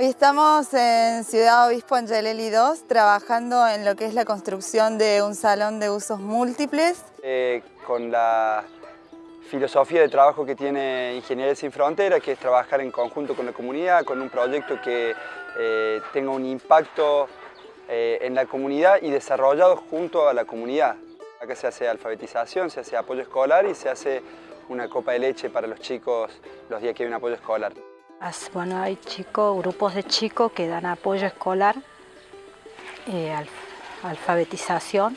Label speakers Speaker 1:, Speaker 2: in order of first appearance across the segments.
Speaker 1: Hoy estamos en Ciudad Obispo Angelelli 2 trabajando en lo que es la construcción de un salón de usos múltiples.
Speaker 2: Eh, con la filosofía de trabajo que tiene Ingeniería Sin Fronteras, que es trabajar en conjunto con la comunidad, con un proyecto que eh, tenga un impacto eh, en la comunidad y desarrollado junto a la comunidad. Acá se hace alfabetización, se hace apoyo escolar y se hace una copa de leche para los chicos los días que hay un apoyo escolar.
Speaker 3: Bueno, hay chicos, grupos de chicos que dan apoyo escolar, eh, alfabetización.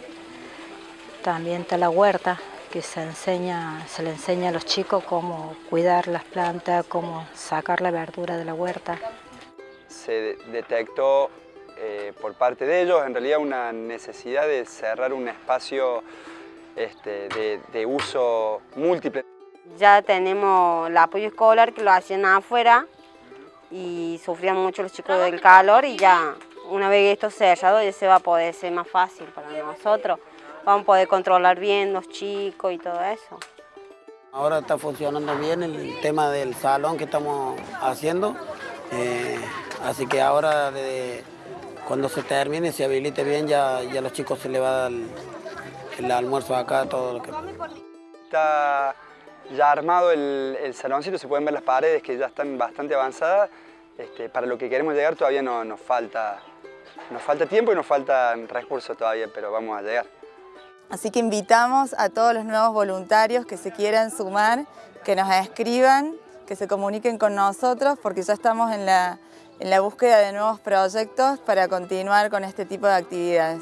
Speaker 3: También está la huerta, que se, enseña, se le enseña a los chicos cómo cuidar las plantas, cómo sacar la verdura de la huerta.
Speaker 2: Se detectó eh, por parte de ellos en realidad una necesidad de cerrar un espacio este, de, de uso múltiple.
Speaker 4: Ya tenemos el apoyo escolar que lo hacían afuera y sufrían mucho los chicos del calor y ya una vez esto cerrado ya se va a poder ser más fácil para nosotros. Vamos a poder controlar bien los chicos y todo eso.
Speaker 5: Ahora está funcionando bien el tema del salón que estamos haciendo, eh, así que ahora cuando se termine, se habilite bien, ya, ya a los chicos se les va a dar el, el almuerzo acá, todo lo que...
Speaker 2: Está ya armado el, el, saloncito, se pueden ver las paredes que ya están bastante avanzadas. Este, para lo que queremos llegar todavía no, nos, falta, nos falta tiempo y nos faltan recursos todavía, pero vamos a llegar.
Speaker 1: Así que invitamos a todos los nuevos voluntarios que se quieran sumar, que nos escriban, que se comuniquen con nosotros, porque ya estamos en la, en la búsqueda de nuevos proyectos para continuar con este tipo de actividades.